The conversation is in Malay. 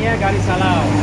namanya Garis Salau.